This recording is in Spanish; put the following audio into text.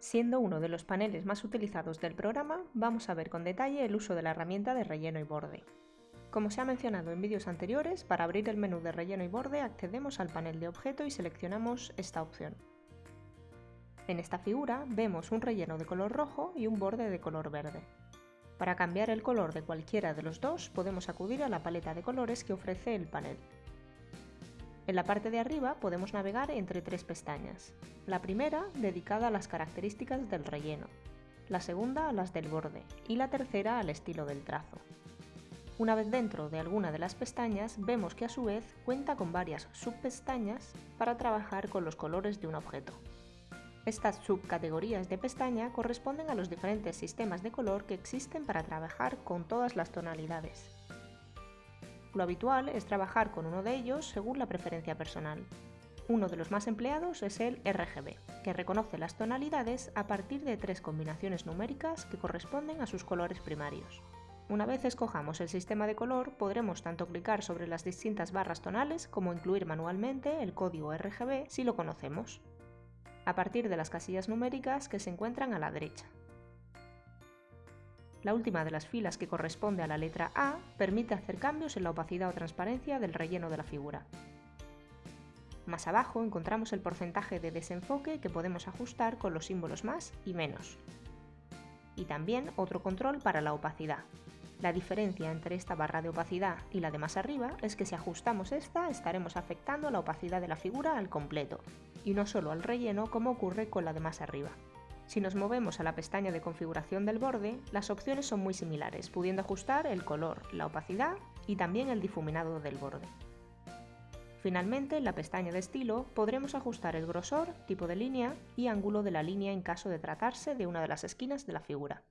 Siendo uno de los paneles más utilizados del programa, vamos a ver con detalle el uso de la herramienta de relleno y borde. Como se ha mencionado en vídeos anteriores, para abrir el menú de relleno y borde accedemos al panel de objeto y seleccionamos esta opción. En esta figura vemos un relleno de color rojo y un borde de color verde. Para cambiar el color de cualquiera de los dos podemos acudir a la paleta de colores que ofrece el panel. En la parte de arriba podemos navegar entre tres pestañas. La primera dedicada a las características del relleno, la segunda a las del borde y la tercera al estilo del trazo. Una vez dentro de alguna de las pestañas vemos que a su vez cuenta con varias subpestañas para trabajar con los colores de un objeto. Estas subcategorías de pestaña corresponden a los diferentes sistemas de color que existen para trabajar con todas las tonalidades. Lo habitual es trabajar con uno de ellos según la preferencia personal. Uno de los más empleados es el RGB, que reconoce las tonalidades a partir de tres combinaciones numéricas que corresponden a sus colores primarios. Una vez escojamos el sistema de color, podremos tanto clicar sobre las distintas barras tonales como incluir manualmente el código RGB si lo conocemos a partir de las casillas numéricas que se encuentran a la derecha. La última de las filas que corresponde a la letra A permite hacer cambios en la opacidad o transparencia del relleno de la figura. Más abajo encontramos el porcentaje de desenfoque que podemos ajustar con los símbolos más y menos. Y también otro control para la opacidad. La diferencia entre esta barra de opacidad y la de más arriba es que si ajustamos esta estaremos afectando la opacidad de la figura al completo, y no solo al relleno como ocurre con la de más arriba. Si nos movemos a la pestaña de configuración del borde, las opciones son muy similares, pudiendo ajustar el color, la opacidad y también el difuminado del borde. Finalmente, en la pestaña de estilo podremos ajustar el grosor, tipo de línea y ángulo de la línea en caso de tratarse de una de las esquinas de la figura.